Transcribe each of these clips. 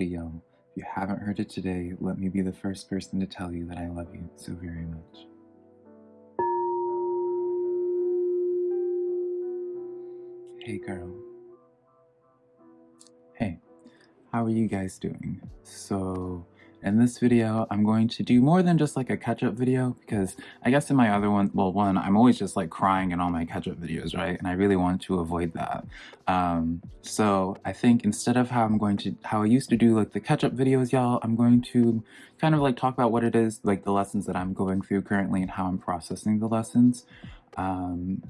If you haven't heard it today, let me be the first person to tell you that I love you so very much. Hey girl. Hey, how are you guys doing? So, in this video, I'm going to do more than just like a catch-up video because I guess in my other one, well, one, I'm always just like crying in all my catch-up videos, right? And I really want to avoid that. Um, so I think instead of how I'm going to, how I used to do like the catch-up videos, y'all, I'm going to kind of like talk about what it is, like the lessons that I'm going through currently and how I'm processing the lessons. Um,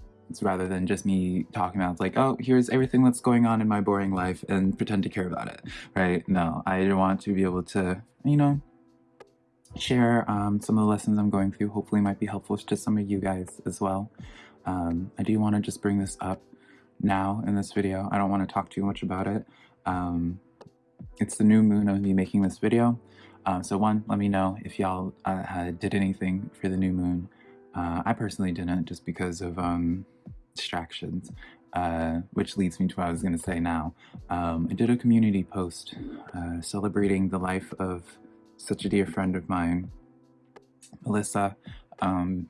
rather than just me talking about like, oh, here's everything that's going on in my boring life and pretend to care about it, right? No, I want to be able to, you know, share um, some of the lessons I'm going through. Hopefully might be helpful to some of you guys as well. Um, I do want to just bring this up now in this video. I don't want to talk too much about it. Um, it's the new moon of me making this video. Uh, so one, let me know if y'all uh, did anything for the new moon. Uh, I personally didn't just because of um, distractions, uh, which leads me to what I was going to say now. Um, I did a community post uh, celebrating the life of such a dear friend of mine, Melissa. Um,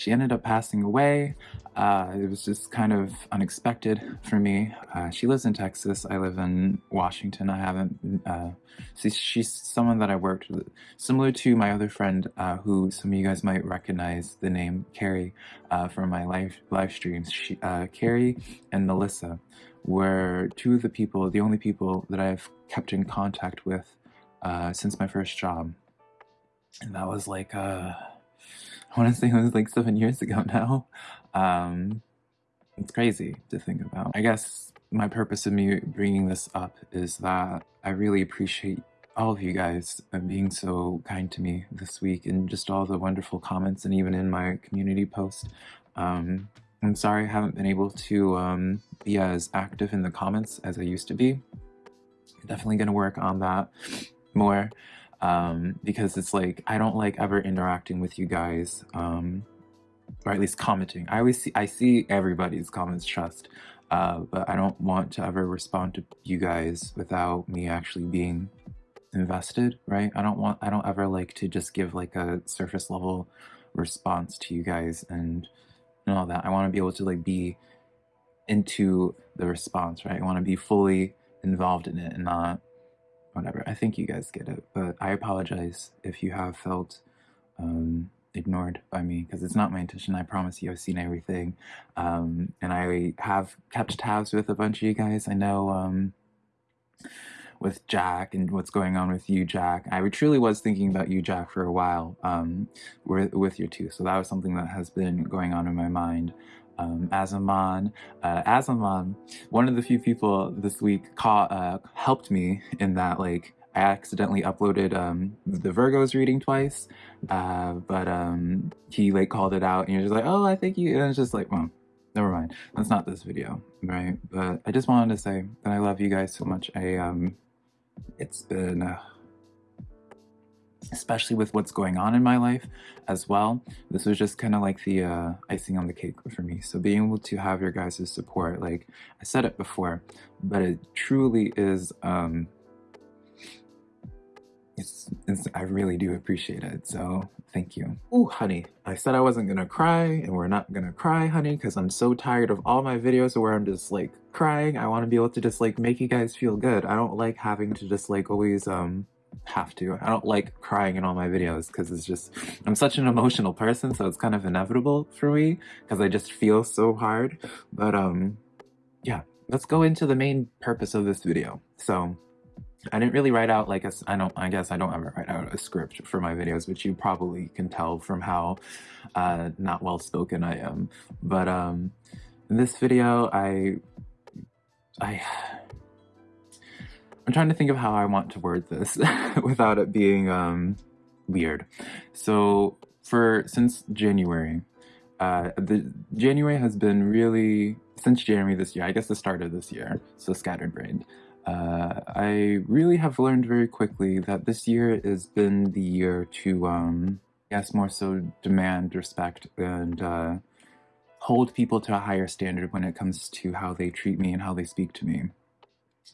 she ended up passing away. Uh, it was just kind of unexpected for me. Uh, she lives in Texas. I live in Washington. I haven't. Uh, see, she's someone that I worked with, similar to my other friend, uh, who some of you guys might recognize the name Carrie uh, from my live live streams. She, uh, Carrie and Melissa were two of the people, the only people that I've kept in contact with since my first job, and that was like. I want to say it was like seven years ago now. Um, it's crazy to think about. I guess my purpose of me bringing this up is that I really appreciate all of you guys being so kind to me this week and just all the wonderful comments and even in my community post. Um, I'm sorry I haven't been able to um, be as active in the comments as I used to be. Definitely going to work on that more um, because it's like I don't like ever interacting with you guys, um, or at least commenting. I always see I see everybody's comments, trust, uh, but I don't want to ever respond to you guys without me actually being invested, right? I don't want I don't ever like to just give like a surface level response to you guys and, and all that. I want to be able to like be into the response, right? I want to be fully involved in it and not whatever. I think you guys get it, but I apologize if you have felt um, ignored by me because it's not my intention. I promise you I've seen everything. Um, and I have kept tabs with a bunch of you guys. I know um, with Jack and what's going on with you, Jack. I truly was thinking about you, Jack, for a while um, with, with your two. So that was something that has been going on in my mind um, Azaman. Uh, Azaman, one of the few people this week caught, uh, helped me in that like I accidentally uploaded um, the Virgos reading twice, uh, but um, he like called it out and you're just like, oh, I think you, and it's just like, well, never mind. That's not this video, right? But I just wanted to say that I love you guys so much. I, um, it's been, uh, especially with what's going on in my life as well. This was just kind of like the uh, icing on the cake for me. So being able to have your guys' support, like I said it before, but it truly is, um, it's, it's, I really do appreciate it. So thank you. Oh, honey, I said I wasn't gonna cry and we're not gonna cry, honey, because I'm so tired of all my videos where I'm just like crying. I want to be able to just like make you guys feel good. I don't like having to just like always, um, have to. I don't like crying in all my videos because it's just, I'm such an emotional person, so it's kind of inevitable for me because I just feel so hard. But um, yeah, let's go into the main purpose of this video. So I didn't really write out like a, I don't, I guess I don't ever write out a script for my videos, which you probably can tell from how uh, not well spoken I am. But um, in this video, I, I, I'm trying to think of how I want to word this without it being um, weird. So for since January, uh, the January has been really since January this year. I guess the start of this year. So scattered brained. Uh, I really have learned very quickly that this year has been the year to, um, yes, more so demand respect and uh, hold people to a higher standard when it comes to how they treat me and how they speak to me.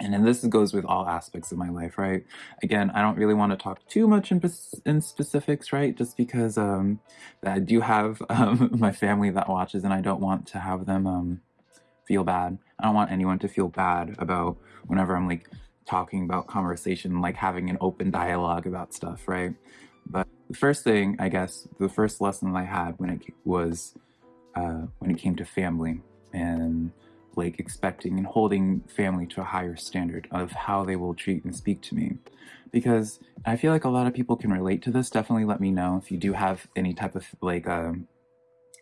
And then this goes with all aspects of my life, right? Again, I don't really want to talk too much in, in specifics, right? Just because um, I do have um, my family that watches, and I don't want to have them um, feel bad. I don't want anyone to feel bad about whenever I'm like talking about conversation, like having an open dialogue about stuff, right? But the first thing, I guess, the first lesson I had when it was uh, when it came to family and like expecting and holding family to a higher standard of how they will treat and speak to me. Because I feel like a lot of people can relate to this. Definitely let me know if you do have any type of like um,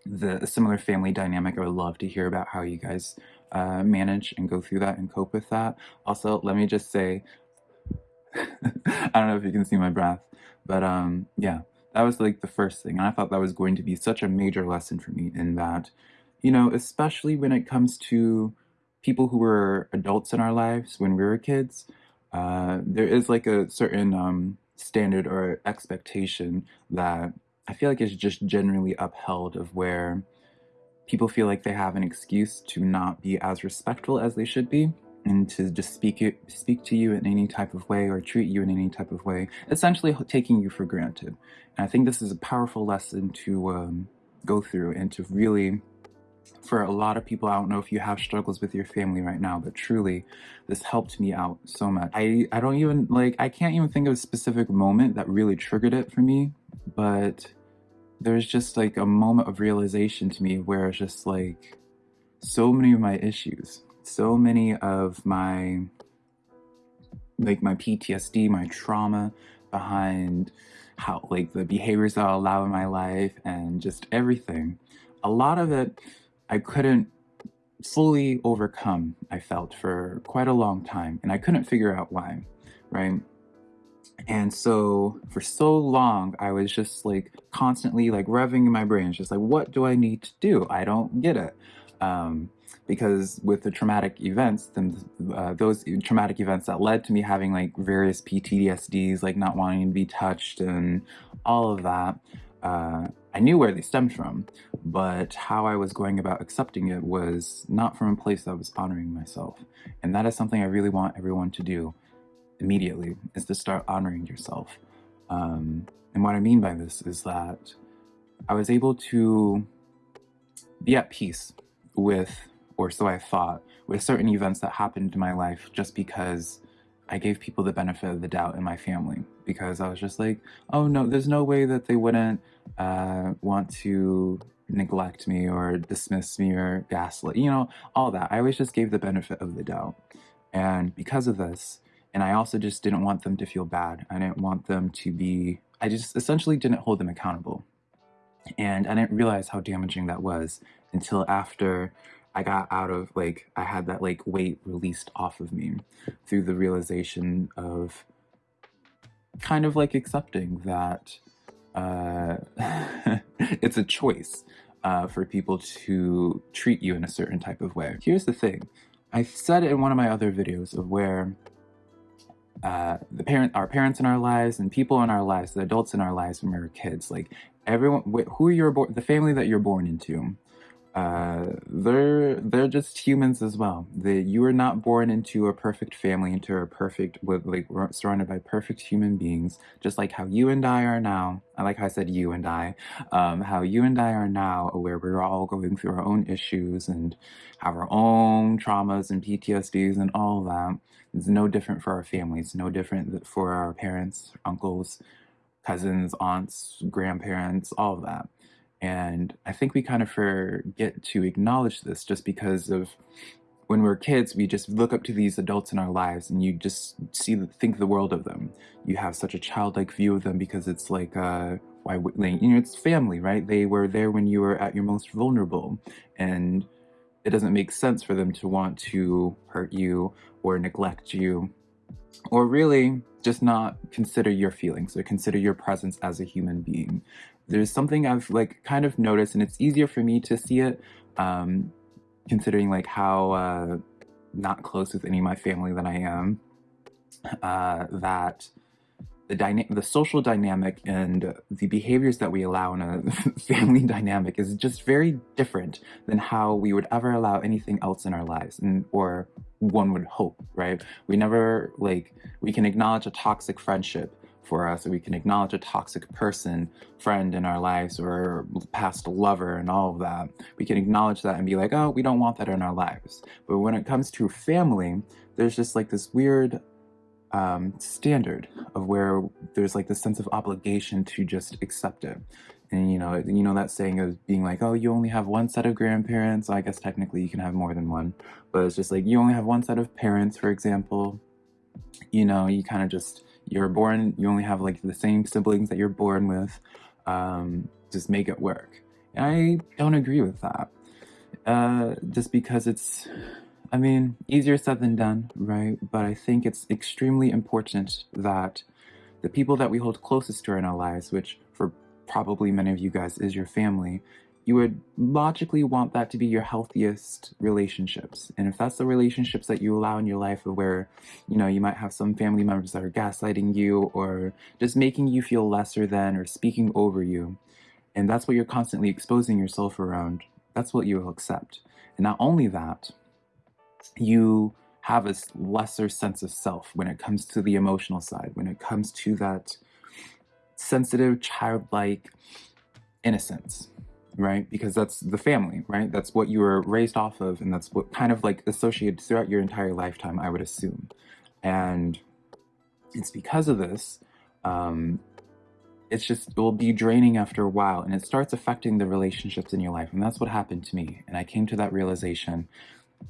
the similar family dynamic. I would love to hear about how you guys uh, manage and go through that and cope with that. Also, let me just say, I don't know if you can see my breath, but um, yeah, that was like the first thing. And I thought that was going to be such a major lesson for me in that you know, especially when it comes to people who were adults in our lives when we were kids, uh, there is like a certain um, standard or expectation that I feel like is just generally upheld of where people feel like they have an excuse to not be as respectful as they should be and to just speak it, speak to you in any type of way or treat you in any type of way, essentially taking you for granted. And I think this is a powerful lesson to um, go through and to really for a lot of people, I don't know if you have struggles with your family right now, but truly, this helped me out so much. I, I don't even, like, I can't even think of a specific moment that really triggered it for me, but there's just like a moment of realization to me where it's just like so many of my issues, so many of my, like my PTSD, my trauma behind how, like the behaviors that I allow in my life and just everything. A lot of it I couldn't fully overcome, I felt, for quite a long time. And I couldn't figure out why, right? And so for so long, I was just like constantly like revving in my brain, just like, what do I need to do? I don't get it. Um, because with the traumatic events, then uh, those traumatic events that led to me having like various PTSDs, like not wanting to be touched and all of that, uh, I knew where they stemmed from, but how I was going about accepting it was not from a place that was honoring myself. And that is something I really want everyone to do immediately, is to start honoring yourself. Um, and what I mean by this is that I was able to be at peace with, or so I thought, with certain events that happened in my life just because I gave people the benefit of the doubt in my family because I was just like, oh no, there's no way that they wouldn't uh, want to neglect me or dismiss me or gaslight, you know, all that. I always just gave the benefit of the doubt. And because of this, and I also just didn't want them to feel bad. I didn't want them to be, I just essentially didn't hold them accountable. And I didn't realize how damaging that was until after I got out of like, I had that like weight released off of me through the realization of kind of like accepting that uh, it's a choice uh, for people to treat you in a certain type of way. Here's the thing. I said it in one of my other videos of where uh, the parent, our parents in our lives and people in our lives, the adults in our lives when we were kids, like everyone, who you're born, the family that you're born into, uh, they're they're just humans as well. They, you were not born into a perfect family, into a perfect with like surrounded by perfect human beings. Just like how you and I are now. I like how I said you and I. Um, how you and I are now, where we're all going through our own issues and have our own traumas and PTSDs and all that. It's no different for our families. No different for our parents, uncles, cousins, aunts, grandparents, all of that. And I think we kind of forget to acknowledge this just because of when we're kids, we just look up to these adults in our lives and you just see, think the world of them. You have such a childlike view of them because it's like, uh, why you know, it's family, right? They were there when you were at your most vulnerable and it doesn't make sense for them to want to hurt you or neglect you or really just not consider your feelings or consider your presence as a human being there's something I've like kind of noticed and it's easier for me to see it um, considering like how uh, not close with any of my family that I am uh, that the dyna- the social dynamic and the behaviors that we allow in a family dynamic is just very different than how we would ever allow anything else in our lives and or one would hope right? We never like we can acknowledge a toxic friendship for us we can acknowledge a toxic person friend in our lives or past lover and all of that we can acknowledge that and be like oh we don't want that in our lives but when it comes to family there's just like this weird um, standard of where there's like this sense of obligation to just accept it. And you know, you know that saying of being like, oh, you only have one set of grandparents. I guess technically you can have more than one, but it's just like you only have one set of parents, for example. You know, you kind of just you're born. You only have like the same siblings that you're born with. Um, just make it work. And I don't agree with that. Uh, just because it's I mean, easier said than done, right? But I think it's extremely important that the people that we hold closest to in our lives, which for probably many of you guys is your family, you would logically want that to be your healthiest relationships. And if that's the relationships that you allow in your life where, you know, you might have some family members that are gaslighting you or just making you feel lesser than or speaking over you, and that's what you're constantly exposing yourself around, that's what you will accept. And not only that, you have a lesser sense of self when it comes to the emotional side, when it comes to that sensitive, childlike innocence, right? Because that's the family, right? That's what you were raised off of, and that's what kind of like associated throughout your entire lifetime, I would assume. And it's because of this, um, it's just, it will be draining after a while, and it starts affecting the relationships in your life. And that's what happened to me. And I came to that realization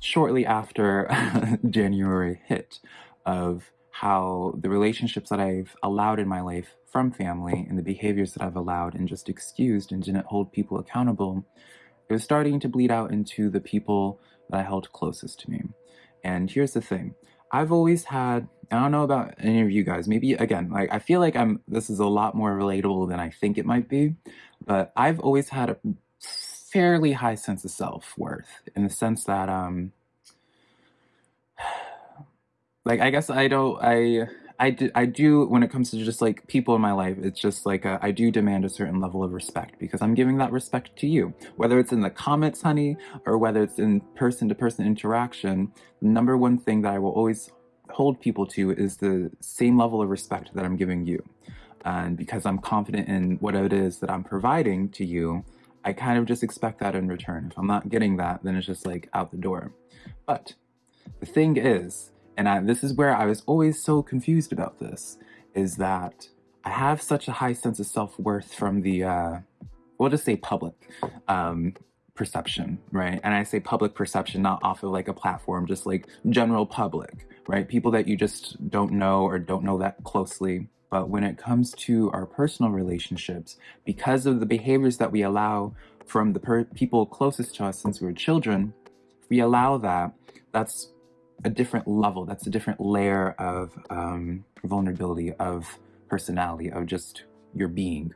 shortly after January hit of how the relationships that I've allowed in my life from family and the behaviors that I've allowed and just excused and didn't hold people accountable, it was starting to bleed out into the people that I held closest to me. And here's the thing. I've always had, I don't know about any of you guys, maybe again, like I feel like I'm, this is a lot more relatable than I think it might be, but I've always had a fairly high sense of self-worth in the sense that um like I guess I don't I I do, I do when it comes to just like people in my life it's just like a, I do demand a certain level of respect because I'm giving that respect to you whether it's in the comments honey or whether it's in person to person interaction the number one thing that I will always hold people to is the same level of respect that I'm giving you and because I'm confident in what it is that I'm providing to you I kind of just expect that in return. If I'm not getting that, then it's just like out the door. But the thing is, and I, this is where I was always so confused about this, is that I have such a high sense of self-worth from the, uh, we'll just say public um, perception, right? And I say public perception, not off of like a platform, just like general public, right? People that you just don't know or don't know that closely. But when it comes to our personal relationships, because of the behaviors that we allow from the people closest to us since we were children, we allow that, that's a different level, that's a different layer of um, vulnerability, of personality, of just your being.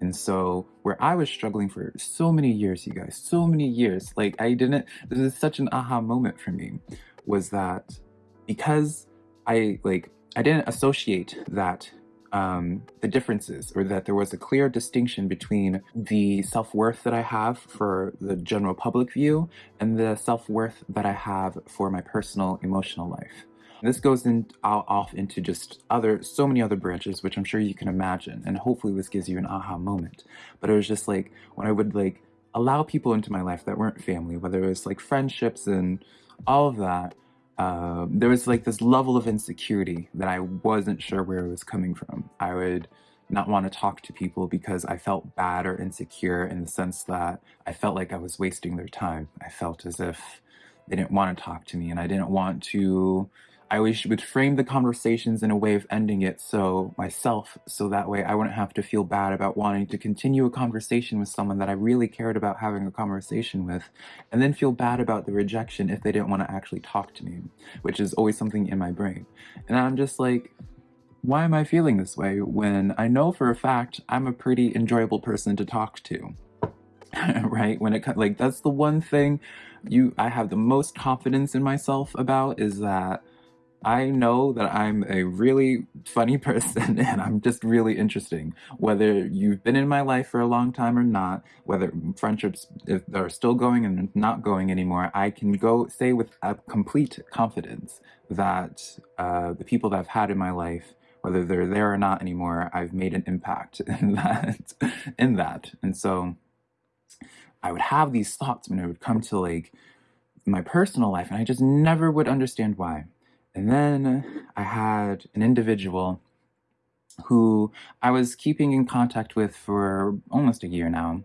And so where I was struggling for so many years, you guys, so many years, like I didn't, this is such an aha moment for me, was that because I like, I didn't associate that um, the differences or that there was a clear distinction between the self-worth that I have for the general public view and the self-worth that I have for my personal emotional life. This goes in, off into just other, so many other branches, which I'm sure you can imagine. And hopefully this gives you an aha moment. But it was just like, when I would like allow people into my life that weren't family, whether it was like friendships and all of that, uh, there was like this level of insecurity that I wasn't sure where it was coming from. I would not want to talk to people because I felt bad or insecure in the sense that I felt like I was wasting their time. I felt as if they didn't want to talk to me and I didn't want to I always would frame the conversations in a way of ending it so myself, so that way I wouldn't have to feel bad about wanting to continue a conversation with someone that I really cared about having a conversation with, and then feel bad about the rejection if they didn't want to actually talk to me, which is always something in my brain. And I'm just like, why am I feeling this way when I know for a fact I'm a pretty enjoyable person to talk to? right? When it like that's the one thing you I have the most confidence in myself about is that I know that I'm a really funny person and I'm just really interesting. Whether you've been in my life for a long time or not, whether friendships are still going and not going anymore, I can go say with a complete confidence that uh, the people that I've had in my life, whether they're there or not anymore, I've made an impact in that. in that, and so I would have these thoughts when it would come to like my personal life, and I just never would understand why. And then I had an individual who I was keeping in contact with for almost a year now.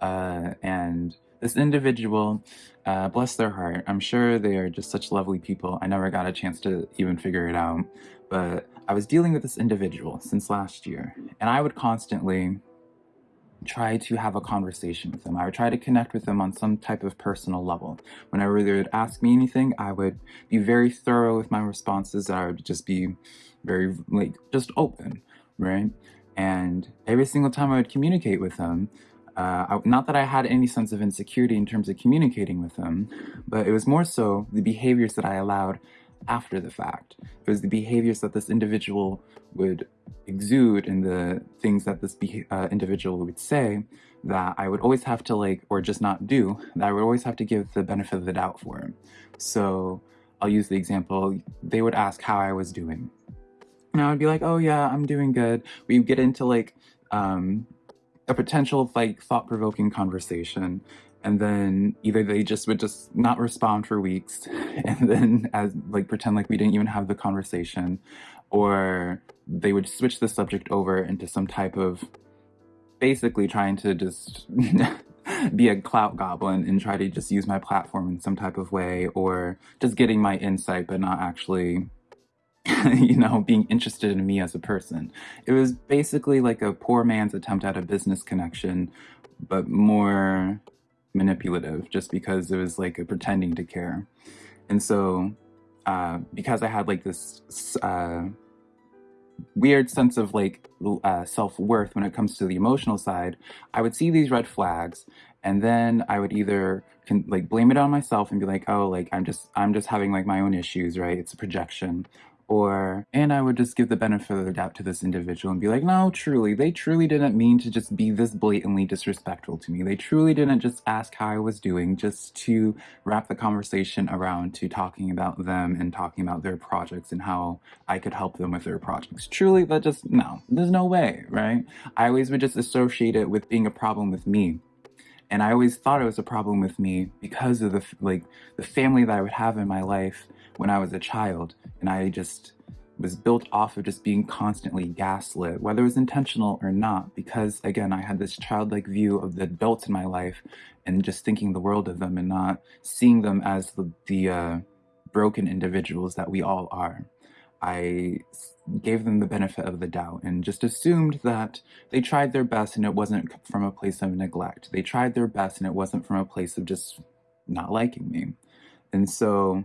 Uh, and this individual, uh, bless their heart, I'm sure they are just such lovely people. I never got a chance to even figure it out. But I was dealing with this individual since last year, and I would constantly try to have a conversation with them. I would try to connect with them on some type of personal level. Whenever they would ask me anything, I would be very thorough with my responses. I would just be very, like, just open, right? And every single time I would communicate with them, uh, I, not that I had any sense of insecurity in terms of communicating with them, but it was more so the behaviors that I allowed after the fact. It was the behaviors that this individual would exude and the things that this uh, individual would say that I would always have to like, or just not do, that I would always have to give the benefit of the doubt for. him. So I'll use the example, they would ask how I was doing. And I would be like, oh yeah, I'm doing good. We get into like um, a potential like thought-provoking conversation and then either they just would just not respond for weeks and then as like pretend like we didn't even have the conversation or they would switch the subject over into some type of basically trying to just be a clout goblin and try to just use my platform in some type of way or just getting my insight but not actually you know being interested in me as a person. It was basically like a poor man's attempt at a business connection but more manipulative just because it was like a pretending to care. And so uh, because I had like this uh, weird sense of like uh, self-worth when it comes to the emotional side, I would see these red flags and then I would either can like blame it on myself and be like, oh, like I'm just I'm just having like my own issues, right? It's a projection or and I would just give the benefit of the doubt to this individual and be like, no, truly, they truly didn't mean to just be this blatantly disrespectful to me. They truly didn't just ask how I was doing just to wrap the conversation around to talking about them and talking about their projects and how I could help them with their projects. Truly, that just, no, there's no way, right? I always would just associate it with being a problem with me. And I always thought it was a problem with me because of the like the family that I would have in my life when I was a child. And I just was built off of just being constantly gaslit, whether it was intentional or not, because again, I had this childlike view of the adults in my life and just thinking the world of them and not seeing them as the, the uh, broken individuals that we all are. I gave them the benefit of the doubt and just assumed that they tried their best and it wasn't from a place of neglect. They tried their best and it wasn't from a place of just not liking me. And so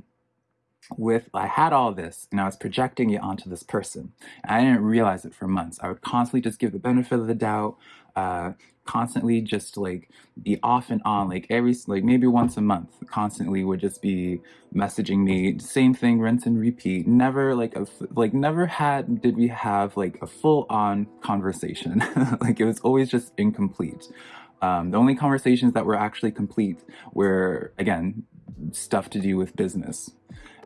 with I had all this and I was projecting it onto this person. I didn't realize it for months. I would constantly just give the benefit of the doubt, uh, constantly just like be off and on, like every like maybe once a month, constantly would just be messaging me, same thing, rinse and repeat. Never like a like never had did we have like a full on conversation. like it was always just incomplete. Um, the only conversations that were actually complete were again stuff to do with business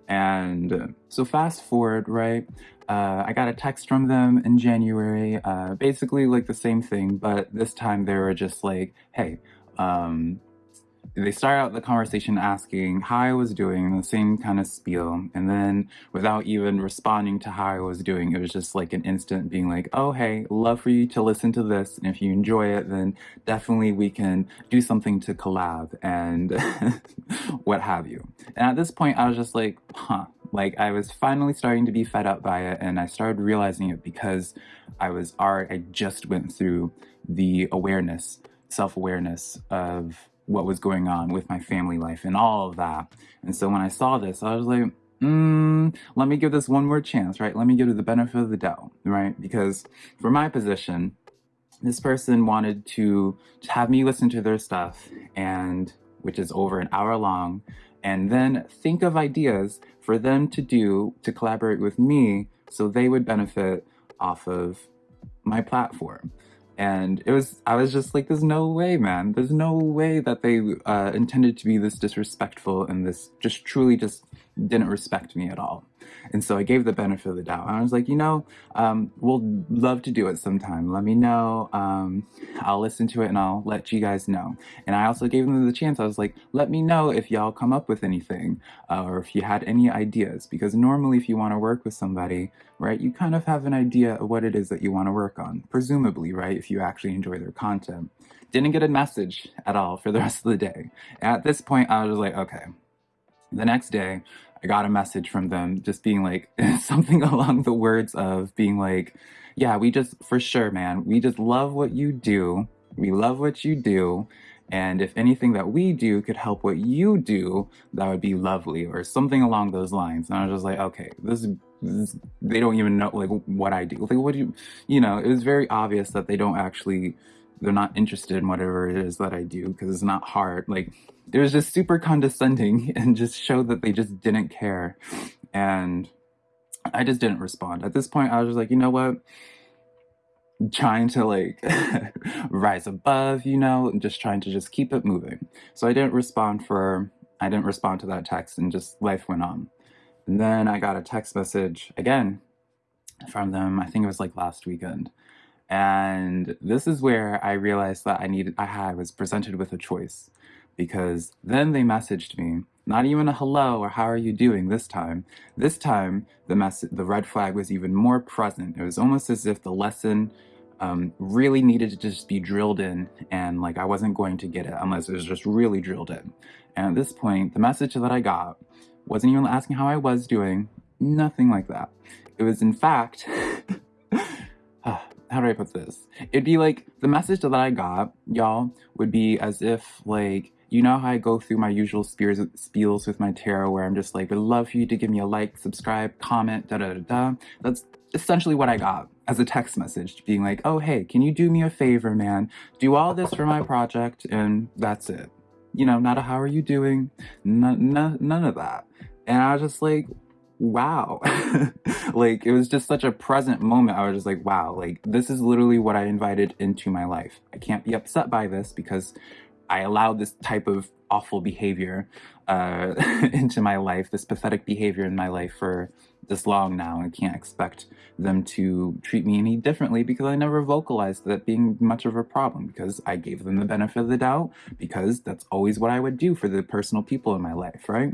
and so fast forward, right? Uh, I got a text from them in January, uh, basically like the same thing, but this time they were just like, hey, um, they start out the conversation asking how I was doing, the same kind of spiel. And then without even responding to how I was doing, it was just like an instant being like, oh, hey, love for you to listen to this. And if you enjoy it, then definitely we can do something to collab and what have you. And at this point, I was just like, huh. Like I was finally starting to be fed up by it. And I started realizing it because I was already, I just went through the awareness, self-awareness of what was going on with my family life and all of that. And so when I saw this, I was like, mm, let me give this one more chance, right? Let me give it the benefit of the doubt, right? Because for my position, this person wanted to have me listen to their stuff and which is over an hour long and then think of ideas for them to do to collaborate with me so they would benefit off of my platform. And it was, I was just like, there's no way, man. There's no way that they uh, intended to be this disrespectful and this just truly just didn't respect me at all. And so I gave the benefit of the doubt. I was like, you know, um, we'll love to do it sometime. Let me know. Um, I'll listen to it and I'll let you guys know. And I also gave them the chance. I was like, let me know if y'all come up with anything uh, or if you had any ideas. Because normally, if you want to work with somebody, right, you kind of have an idea of what it is that you want to work on, presumably, right, if you actually enjoy their content. Didn't get a message at all for the rest of the day. At this point, I was like, okay. The next day, I got a message from them just being like something along the words of being like, yeah, we just, for sure, man, we just love what you do. We love what you do. And if anything that we do could help what you do, that would be lovely, or something along those lines. And I was just like, okay, this, this they don't even know like what I do. Like, what do you, you know? It was very obvious that they don't actually, they're not interested in whatever it is that I do because it's not hard. Like, it was just super condescending and just showed that they just didn't care. And I just didn't respond. At this point, I was just like, you know what? trying to like rise above, you know, and just trying to just keep it moving. So I didn't respond for, I didn't respond to that text and just life went on. And then I got a text message again from them, I think it was like last weekend. And this is where I realized that I needed, I had, was presented with a choice because then they messaged me not even a hello or how are you doing this time? This time the mess the red flag was even more present. It was almost as if the lesson um, really needed to just be drilled in and like I wasn't going to get it unless it was just really drilled in. And at this point the message that I got wasn't even asking how I was doing nothing like that. It was in fact how do I put this? It'd be like the message that I got, y'all, would be as if like you know how I go through my usual spears, spiels with my tarot where I'm just like, would love for you to give me a like, subscribe, comment, da da da da. That's essentially what I got as a text message, being like, oh, hey, can you do me a favor, man? Do all this for my project, and that's it. You know, not a how are you doing, none, none of that. And I was just like, wow. like, it was just such a present moment. I was just like, wow, like, this is literally what I invited into my life. I can't be upset by this because I allowed this type of awful behavior uh, into my life, this pathetic behavior in my life for this long now. and can't expect them to treat me any differently because I never vocalized that being much of a problem because I gave them the benefit of the doubt because that's always what I would do for the personal people in my life, right?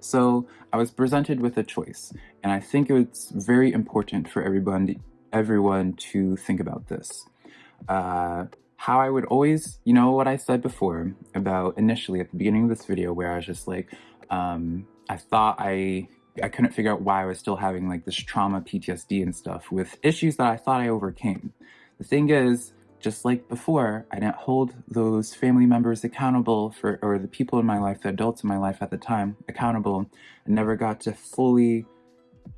So I was presented with a choice and I think it's very important for everyone, everyone to think about this. Uh, how I would always, you know what I said before about initially at the beginning of this video where I was just like, um, I thought I, I couldn't figure out why I was still having like this trauma PTSD and stuff with issues that I thought I overcame. The thing is, just like before, I didn't hold those family members accountable for, or the people in my life, the adults in my life at the time, accountable, I never got to fully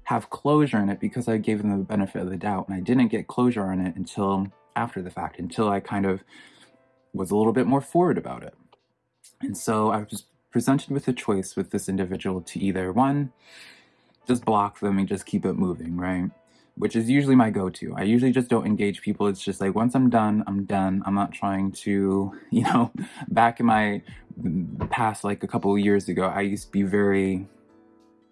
have closure in it because I gave them the benefit of the doubt. And I didn't get closure on it until after the fact until I kind of was a little bit more forward about it. And so I was presented with a choice with this individual to either one, just block them and just keep it moving, right? Which is usually my go-to. I usually just don't engage people. It's just like, once I'm done, I'm done. I'm not trying to, you know, back in my mm, past, like a couple of years ago, I used to be very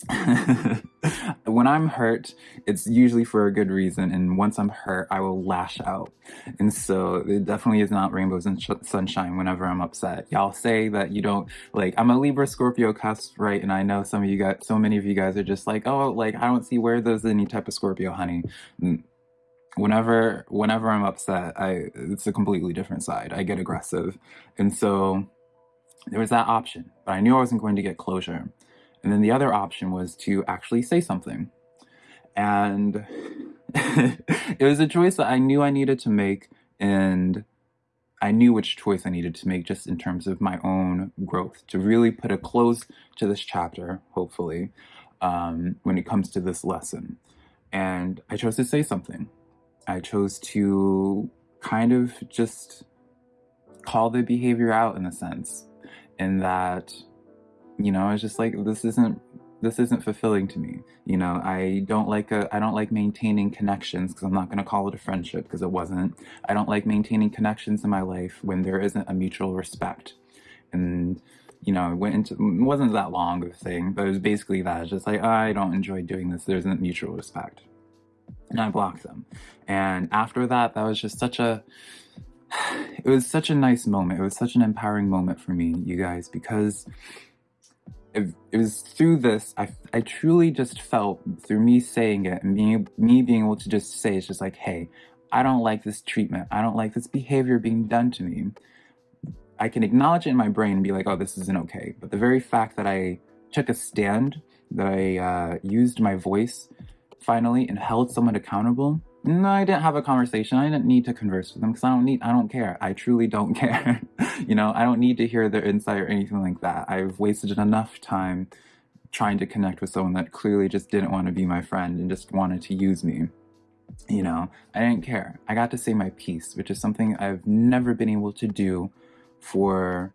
when I'm hurt, it's usually for a good reason, and once I'm hurt, I will lash out. And so it definitely is not rainbows and sunshine whenever I'm upset. Y'all say that you don't like. I'm a Libra Scorpio cusp, right? And I know some of you guys, so many of you guys are just like, oh, like I don't see where there's any type of Scorpio, honey. Mm, whenever, whenever I'm upset, I it's a completely different side. I get aggressive, and so there was that option, but I knew I wasn't going to get closure. And then the other option was to actually say something. And it was a choice that I knew I needed to make and I knew which choice I needed to make just in terms of my own growth to really put a close to this chapter, hopefully, um, when it comes to this lesson. And I chose to say something. I chose to kind of just call the behavior out in a sense, in that you know, I was just like, this isn't this isn't fulfilling to me. You know, I don't like a I don't like maintaining connections because I'm not going to call it a friendship because it wasn't. I don't like maintaining connections in my life when there isn't a mutual respect. And you know, it went into it wasn't that long of a thing, but it was basically that. It's just like oh, I don't enjoy doing this. There isn't mutual respect, and I blocked them. And after that, that was just such a it was such a nice moment. It was such an empowering moment for me, you guys, because it, was through this I, I truly just felt through me saying it and being me being able to just say it's just like hey i don't like this treatment. I don't like this behavior being done to me. I can acknowledge it in my brain and be like oh this isn't okay. But the very fact that i took a stand that i uh, used my voice finally and held someone accountable no, I didn't have a conversation. I didn't need to converse with them because I don't need, I don't care. I truly don't care. you know, I don't need to hear their insight or anything like that. I've wasted enough time trying to connect with someone that clearly just didn't want to be my friend and just wanted to use me. You know, I didn't care. I got to say my piece, which is something I've never been able to do for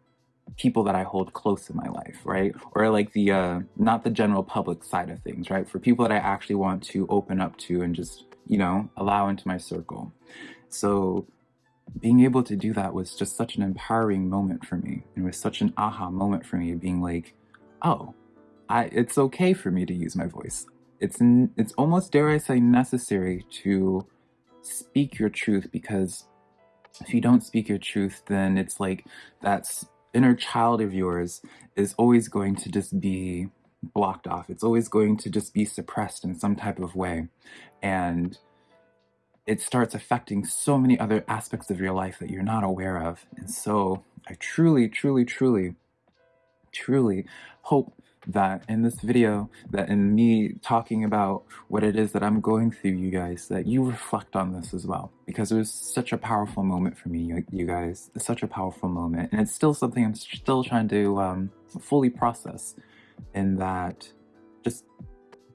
people that I hold close in my life, right? Or like the, uh, not the general public side of things, right? For people that I actually want to open up to and just you know, allow into my circle. So being able to do that was just such an empowering moment for me. It was such an aha moment for me being like, oh, I, it's okay for me to use my voice. It's, it's almost, dare I say, necessary to speak your truth because if you don't speak your truth, then it's like that inner child of yours is always going to just be blocked off. It's always going to just be suppressed in some type of way. And it starts affecting so many other aspects of your life that you're not aware of. And so I truly, truly, truly, truly hope that in this video, that in me talking about what it is that I'm going through, you guys, that you reflect on this as well. Because it was such a powerful moment for me, you guys. Such a powerful moment. And it's still something I'm still trying to um, fully process in that just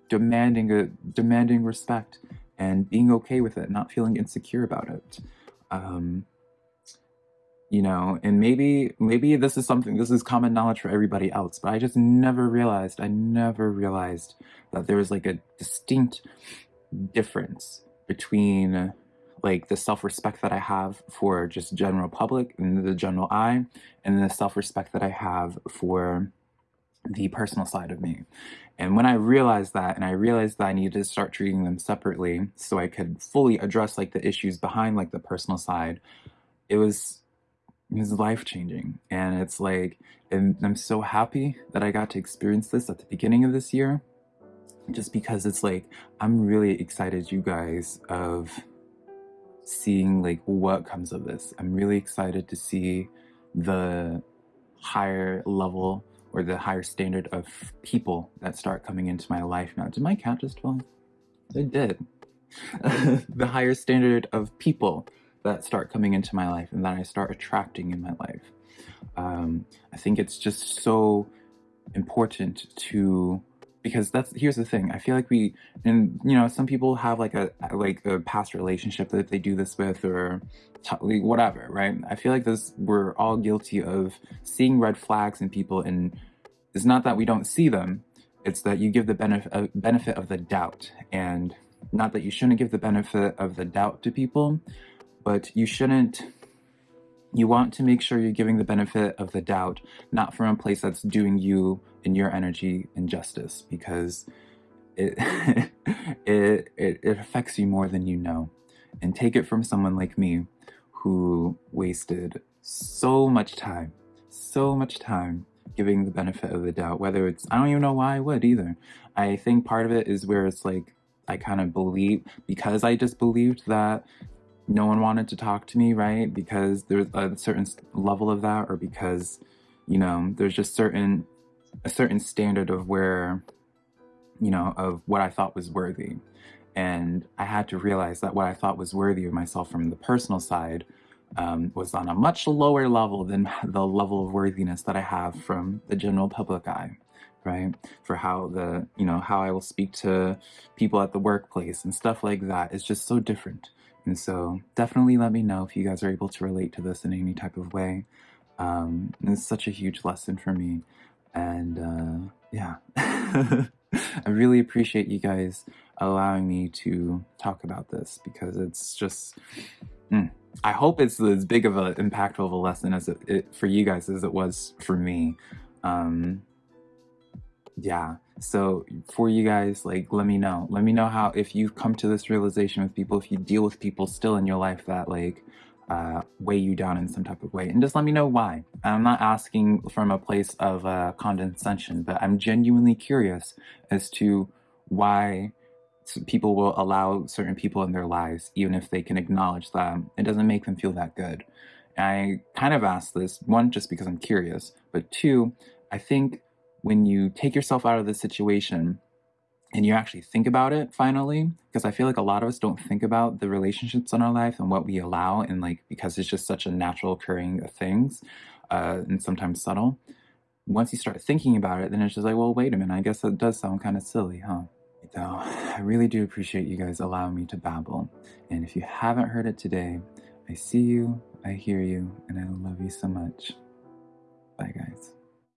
demanding a demanding respect and being okay with it, not feeling insecure about it. Um, you know, and maybe maybe this is something this is common knowledge for everybody else, but I just never realized, I never realized that there was like a distinct difference between like the self-respect that I have for just general public and the general eye and the self-respect that I have for the personal side of me. And when I realized that, and I realized that I needed to start treating them separately so I could fully address like the issues behind like the personal side, it was it was life changing. And it's like, and I'm so happy that I got to experience this at the beginning of this year, just because it's like, I'm really excited, you guys, of seeing like what comes of this. I'm really excited to see the higher level or the higher standard of people that start coming into my life now. Did my cat just fall? It did. the higher standard of people that start coming into my life and that I start attracting in my life. Um, I think it's just so important to because that's here's the thing i feel like we and you know some people have like a like a past relationship that they do this with or whatever right? I feel like this we're all guilty of seeing red flags in people and it's not that we don't see them it's that you give the benefit uh, benefit of the doubt. And not that you shouldn't give the benefit of the doubt to people but you shouldn't you want to make sure you're giving the benefit of the doubt, not from a place that's doing you and your energy injustice, because it, it, it, it affects you more than you know. And take it from someone like me who wasted so much time, so much time giving the benefit of the doubt, whether it's, I don't even know why I would either. I think part of it is where it's like, I kind of believe, because I just believed that no one wanted to talk to me, right? Because there's a certain level of that, or because, you know, there's just certain, a certain standard of where, you know, of what I thought was worthy. And I had to realize that what I thought was worthy of myself from the personal side um, was on a much lower level than the level of worthiness that I have from the general public eye, right? For how the, you know, how I will speak to people at the workplace and stuff like that is just so different. And so definitely let me know if you guys are able to relate to this in any type of way. Um, it's such a huge lesson for me. And uh, yeah, I really appreciate you guys allowing me to talk about this because it's just. Mm, I hope it's as big of an impactful of a lesson as it, it, for you guys as it was for me. Um, yeah. So for you guys, like, let me know. Let me know how if you've come to this realization with people, if you deal with people still in your life that like uh, weigh you down in some type of way, and just let me know why. I'm not asking from a place of uh, condescension, but I'm genuinely curious as to why people will allow certain people in their lives, even if they can acknowledge that it doesn't make them feel that good. I kind of ask this one just because I'm curious, but two, I think when you take yourself out of the situation and you actually think about it finally because i feel like a lot of us don't think about the relationships in our life and what we allow and like because it's just such a natural occurring of things uh, and sometimes subtle. Once you start thinking about it then it's just like well wait a minute i guess that does sound kind of silly huh? So i really do appreciate you guys allowing me to babble. And if you haven't heard it today i see you i hear you and i love you so much. Bye guys